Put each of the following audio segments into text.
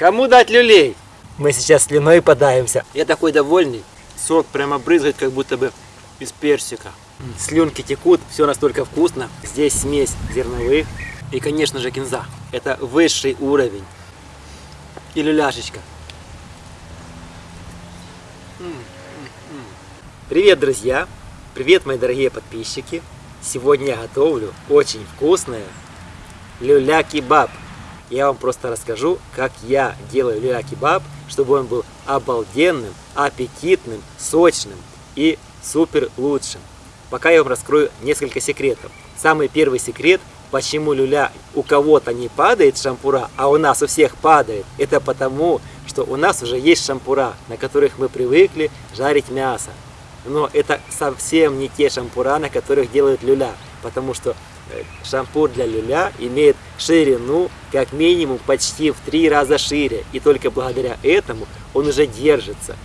Кому дать люлей? Мы сейчас слюной подаемся. Я такой довольный. Сок прямо брызгает, как будто бы из персика. Слюнки текут, все настолько вкусно. Здесь смесь зерновых и, конечно же, кинза. Это высший уровень. И люляшечка. Привет, друзья! Привет, мои дорогие подписчики! Сегодня я готовлю очень вкусное люля-кебаб. Я вам просто расскажу, как я делаю люля-кебаб, чтобы он был обалденным, аппетитным, сочным и супер лучшим. Пока я вам раскрою несколько секретов. Самый первый секрет, почему люля у кого-то не падает шампура, а у нас у всех падает, это потому, что у нас уже есть шампура, на которых мы привыкли жарить мясо. Но это совсем не те шампура, на которых делают люля, потому что шампур для люля имеет ширину как минимум почти в три раза шире, и только благодаря этому он уже держится.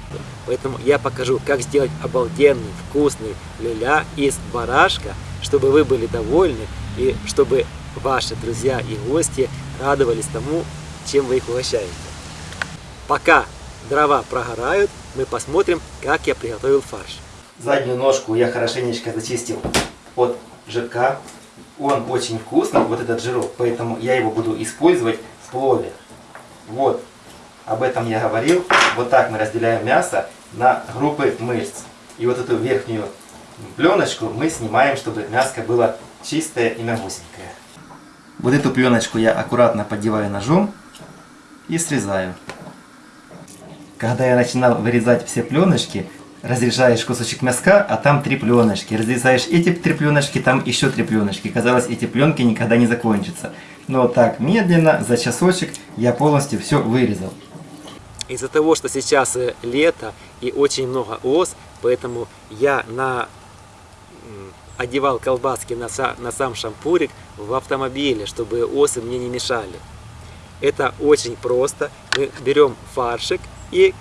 Поэтому я покажу, как сделать обалденный, вкусный люля из барашка, чтобы вы были довольны и чтобы ваши друзья и гости радовались тому, чем вы их угощаете. Пока дрова прогорают, мы посмотрим, как я приготовил фарш. Заднюю ножку я хорошенечко зачистил от жирка. Он очень вкусный, вот этот жирок, поэтому я его буду использовать в плове. Вот, об этом я говорил. Вот так мы разделяем мясо на группы мышц. И вот эту верхнюю пленочку мы снимаем, чтобы мяско было чистое и мягусенькое. Вот эту пленочку я аккуратно поддеваю ножом и срезаю. Когда я начинал вырезать все пленочки, разрезаешь кусочек мяска, а там три пленочки. Разрезаешь эти три пленочки, там еще три пленочки. Казалось, эти пленки никогда не закончатся. Но так медленно, за часочек, я полностью все вырезал. Из-за того, что сейчас э, лето и очень много ос, поэтому я на одевал колбаски на, на сам шампурик в автомобиле, чтобы осы мне не мешали. Это очень просто. Мы берем фаршик и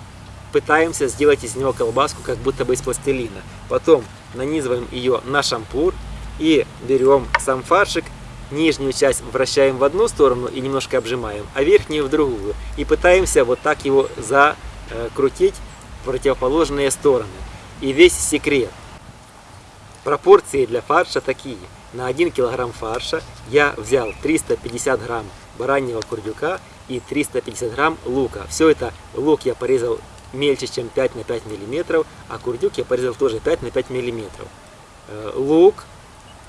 пытаемся сделать из него колбаску, как будто бы из пластилина. Потом нанизываем ее на шампур и берем сам фаршик, нижнюю часть вращаем в одну сторону и немножко обжимаем, а верхнюю в другую. И пытаемся вот так его закрутить в противоположные стороны. И весь секрет. Пропорции для фарша такие. На 1 килограмм фарша я взял 350 грамм бараньего курдюка и 350 грамм лука. Все это лук я порезал мельче, чем 5 на 5 миллиметров, а курдюк я порезал тоже 5 на 5 миллиметров. Э, лук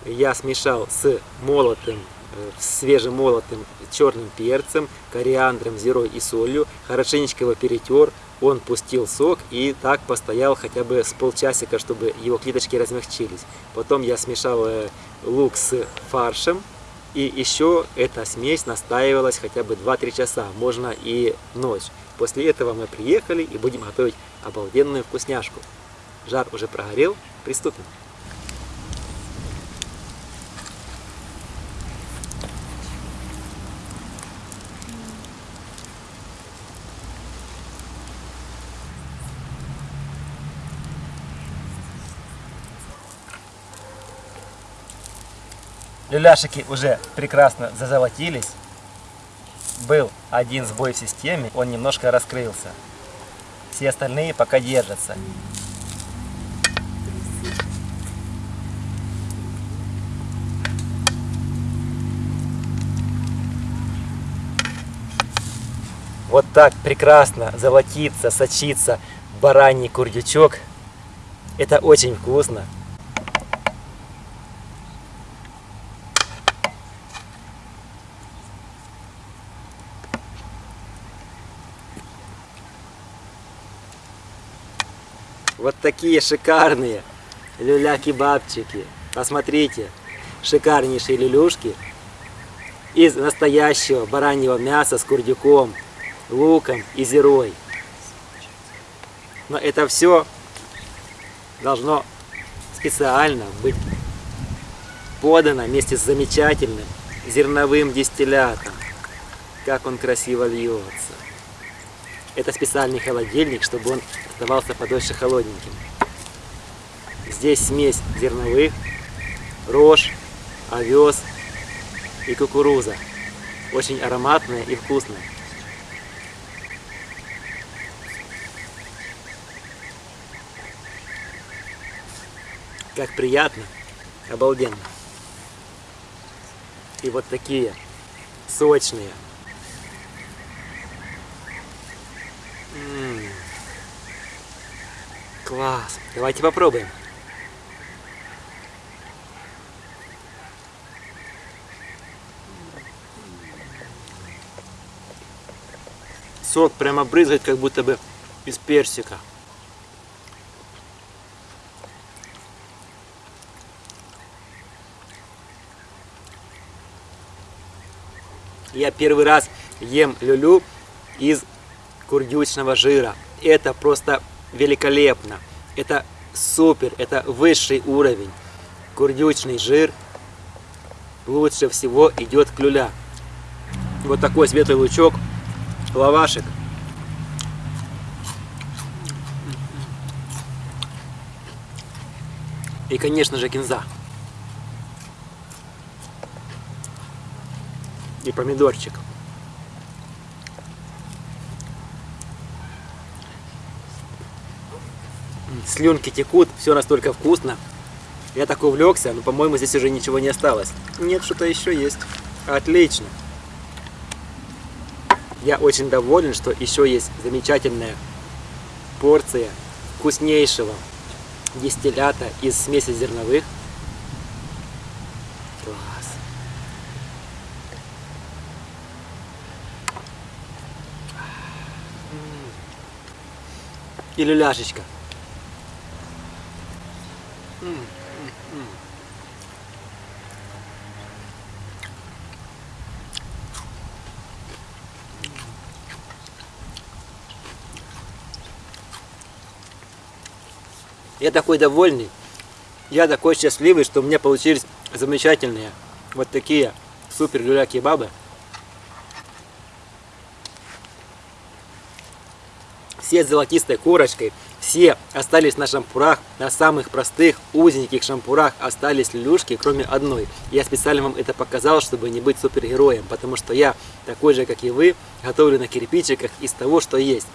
я смешал с молотым, э, свежемолотым черным перцем, кориандром, зирой и солью, хорошенечко его перетер, он пустил сок и так постоял хотя бы с полчасика, чтобы его клеточки размягчились. Потом я смешал э, лук с фаршем, и еще эта смесь настаивалась хотя бы 2-3 часа, можно и ночь. После этого мы приехали и будем готовить обалденную вкусняшку. Жар уже прогорел, приступим. Люляшики уже прекрасно зазолотились был один сбой в системе, он немножко раскрылся. Все остальные пока держатся. Вот так прекрасно золотится, сочится бараний курдючок. Это очень вкусно. Вот такие шикарные люля-кебабчики. Посмотрите, шикарнейшие люлюшки из настоящего бараньего мяса с курдюком, луком и зерой. Но это все должно специально быть подано вместе с замечательным зерновым дистиллятом. Как он красиво льется. Это специальный холодильник, чтобы он оставался подольше холодненьким. Здесь смесь зерновых, рожь, овес и кукуруза. Очень ароматная и вкусная. Как приятно, обалденно. И вот такие сочные. Класс. Давайте попробуем. Сок прямо брызгает, как будто бы из персика. Я первый раз ем люлю из курдючного жира. Это просто великолепно. Это супер, это высший уровень. Курдючный жир лучше всего идет к люля. Вот такой светлый лучок, лавашек. И, конечно же, кинза. И помидорчик. Слюнки текут, все настолько вкусно. Я так увлекся, но, по-моему, здесь уже ничего не осталось. Нет, что-то еще есть. Отлично. Я очень доволен, что еще есть замечательная порция вкуснейшего дистиллята из смеси зерновых. Класс. И люляшечка. Я такой довольный, я такой счастливый, что у меня получились замечательные вот такие супер люля кебабы. Все с золотистой корочкой, все остались на шампурах, на самых простых, узеньких шампурах остались люшки, кроме одной. Я специально вам это показал, чтобы не быть супергероем, потому что я такой же, как и вы, готовлю на кирпичиках из того, что есть.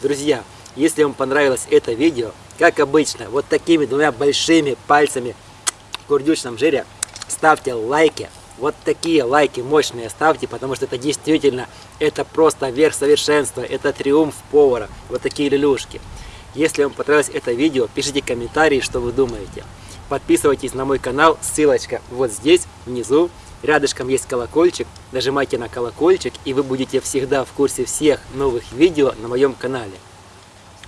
Друзья, если вам понравилось это видео, как обычно, вот такими двумя большими пальцами в курдючном жире ставьте лайки. Вот такие лайки мощные ставьте, потому что это действительно, это просто верх совершенства, это триумф повара. Вот такие люлюшки. Если вам понравилось это видео, пишите комментарии, что вы думаете. Подписывайтесь на мой канал, ссылочка вот здесь, внизу. Рядышком есть колокольчик, нажимайте на колокольчик, и вы будете всегда в курсе всех новых видео на моем канале.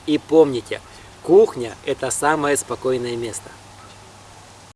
И помните, кухня – это самое спокойное место.